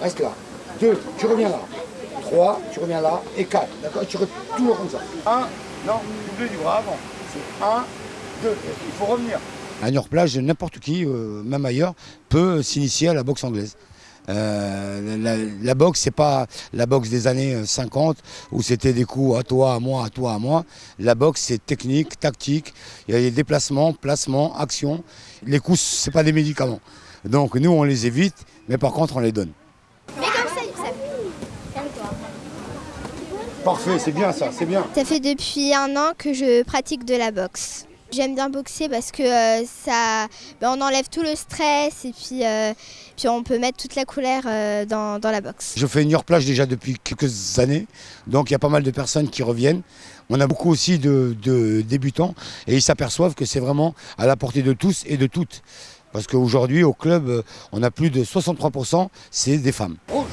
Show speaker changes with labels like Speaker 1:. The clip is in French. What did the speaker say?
Speaker 1: reste là. 2, tu reviens là. 3, tu reviens là. Et 4, d'accord Tu toujours comme ça. 1, non, double du bras avant. C'est 1, 2, il faut revenir. À Niort-Plage, n'importe qui, euh, même ailleurs, peut s'initier à la boxe anglaise. Euh, la, la, boxe, c'est pas la boxe des années 50 où c'était des coups à toi, à moi, à toi, à moi. La boxe, c'est technique, tactique. Il y a des déplacements, placements, actions. Les coups, c'est pas des médicaments. Donc nous, on les évite, mais par contre, on les donne.
Speaker 2: Mais comme ça, Youssef.
Speaker 1: Parfait, c'est bien ça, c'est bien.
Speaker 2: Ça fait depuis un an que je pratique de la boxe. J'aime bien boxer parce que euh, ça, ben, on enlève tout le stress et puis, euh, puis on peut mettre toute la couleur euh, dans, dans, la boxe.
Speaker 1: Je fais une heure plage déjà depuis quelques années, donc il y a pas mal de personnes qui reviennent. On a beaucoup aussi de, de débutants et ils s'aperçoivent que c'est vraiment à la portée de tous et de toutes. Parce qu'aujourd'hui, au club, on a plus de 63%, c'est des femmes. Rouge